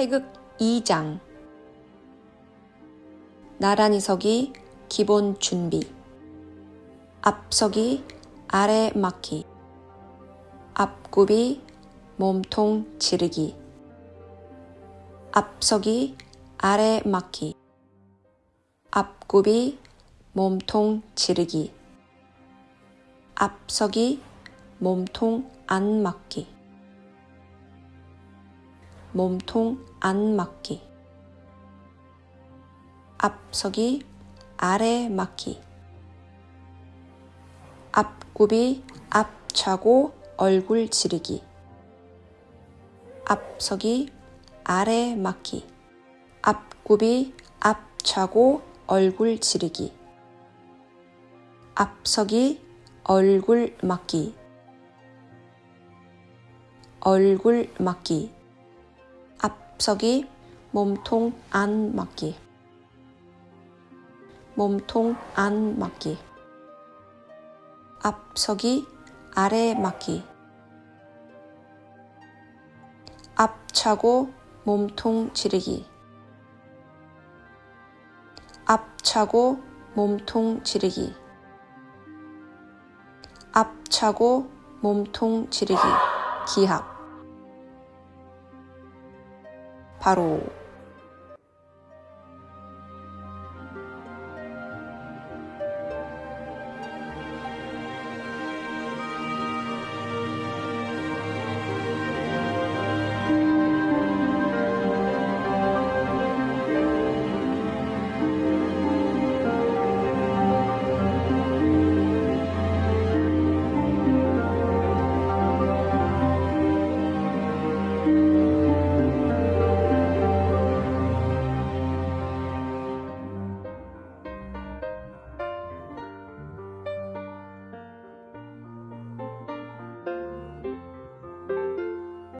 태극 2장. 나란히 서기 기본 준비. 앞서기 아래 막기. 앞굽이 몸통 지르기. 앞서기 아래 막기. 앞굽이 몸통 지르기. 앞서기 몸통 안 맞기 몸통 안 맞기. 앞서기 아래 맞기. 앞굽이 앞차고 얼굴 지르기. 앞서기 아래 맞기. 앞굽이 앞차고 얼굴 지르기. 앞서기 얼굴 맞기. 얼굴 맞기 앞서기 몸통 안 맞기. 몸통 안 맞기. 앞서기 아래 맞기. 앞차고 몸통 지르기. 앞차고 몸통 지르기. 앞차고 몸통 지르기. 기합 바로